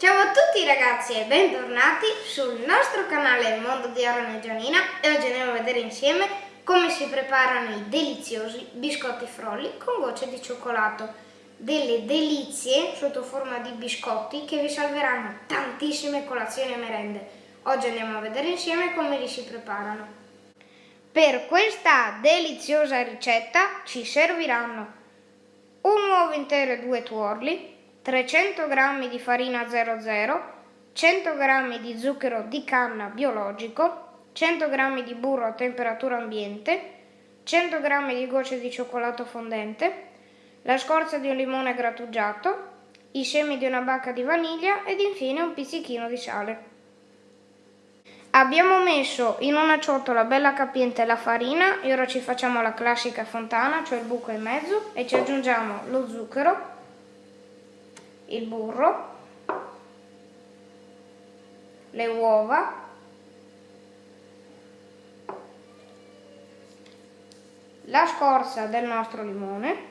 Ciao a tutti ragazzi e bentornati sul nostro canale Mondo di Aaron e Gianina e oggi andiamo a vedere insieme come si preparano i deliziosi biscotti frolli con gocce di cioccolato. Delle delizie sotto forma di biscotti che vi salveranno tantissime colazioni e merende. Oggi andiamo a vedere insieme come li si preparano. Per questa deliziosa ricetta ci serviranno un uovo intero e due tuorli, 300 g di farina 00, 100 g di zucchero di canna biologico, 100 g di burro a temperatura ambiente, 100 g di gocce di cioccolato fondente, la scorza di un limone grattugiato, i semi di una bacca di vaniglia ed infine un pizzichino di sale. Abbiamo messo in una ciotola bella capiente la farina e ora ci facciamo la classica fontana, cioè il buco in mezzo e ci aggiungiamo lo zucchero il burro, le uova, la scorza del nostro limone,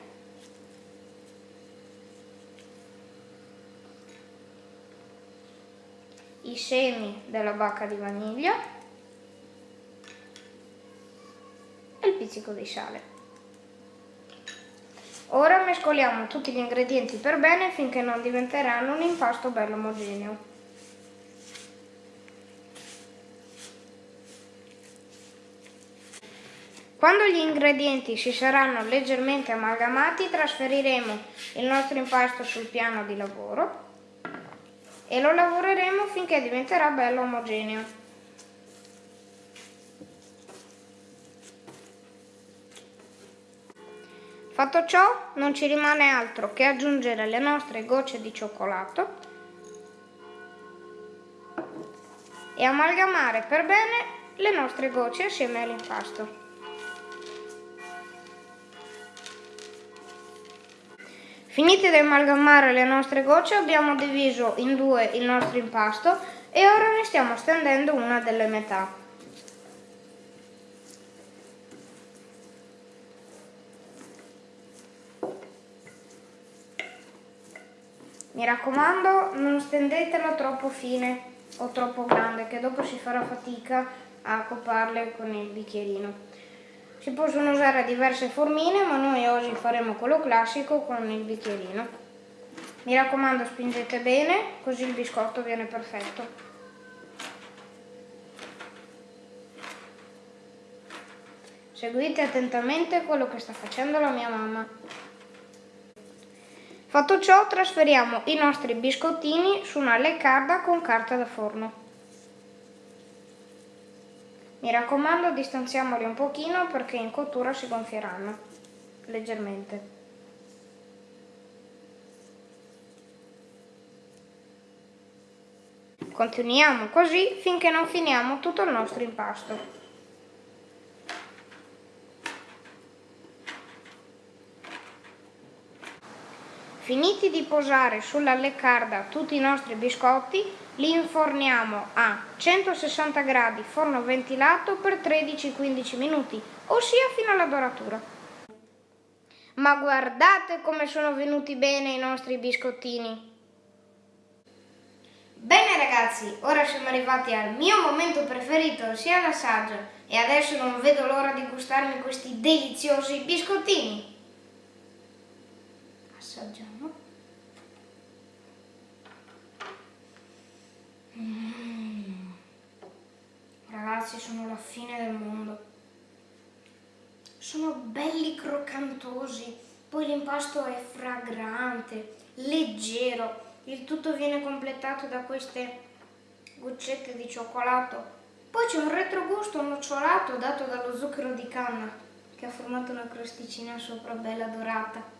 i semi della bacca di vaniglia e il pizzico di sale. Ora mescoliamo tutti gli ingredienti per bene finché non diventeranno un impasto bello omogeneo. Quando gli ingredienti si saranno leggermente amalgamati trasferiremo il nostro impasto sul piano di lavoro e lo lavoreremo finché diventerà bello omogeneo. Fatto ciò non ci rimane altro che aggiungere le nostre gocce di cioccolato e amalgamare per bene le nostre gocce assieme all'impasto. Finite di amalgamare le nostre gocce abbiamo diviso in due il nostro impasto e ora ne stiamo stendendo una delle metà. Mi raccomando non stendetelo troppo fine o troppo grande che dopo si farà fatica a copparle con il bicchierino. Si possono usare diverse formine ma noi oggi faremo quello classico con il bicchierino. Mi raccomando spingete bene così il biscotto viene perfetto. Seguite attentamente quello che sta facendo la mia mamma. Fatto ciò trasferiamo i nostri biscottini su una leccarda con carta da forno. Mi raccomando distanziamoli un pochino perché in cottura si gonfieranno leggermente. Continuiamo così finché non finiamo tutto il nostro impasto. Finiti di posare sulla leccarda tutti i nostri biscotti, li inforniamo a 160 gradi forno ventilato per 13-15 minuti, ossia fino alla doratura. Ma guardate come sono venuti bene i nostri biscottini! Bene ragazzi, ora siamo arrivati al mio momento preferito, ossia l'assaggio, e adesso non vedo l'ora di gustarmi questi deliziosi biscottini assaggiamo mm. ragazzi sono la fine del mondo. Sono belli croccantosi poi l'impasto è fragrante leggero il tutto viene completato da queste goccette di cioccolato. Poi c'è un retrogusto nocciolato dato dallo zucchero di canna che ha formato una crosticina sopra bella dorata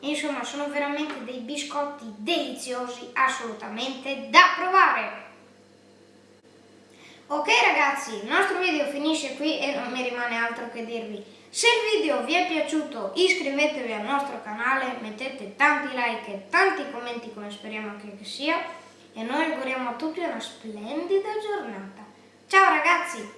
Insomma, sono veramente dei biscotti deliziosi, assolutamente da provare! Ok ragazzi, il nostro video finisce qui e non mi rimane altro che dirvi. Se il video vi è piaciuto iscrivetevi al nostro canale, mettete tanti like e tanti commenti come speriamo che sia e noi auguriamo a tutti una splendida giornata. Ciao ragazzi!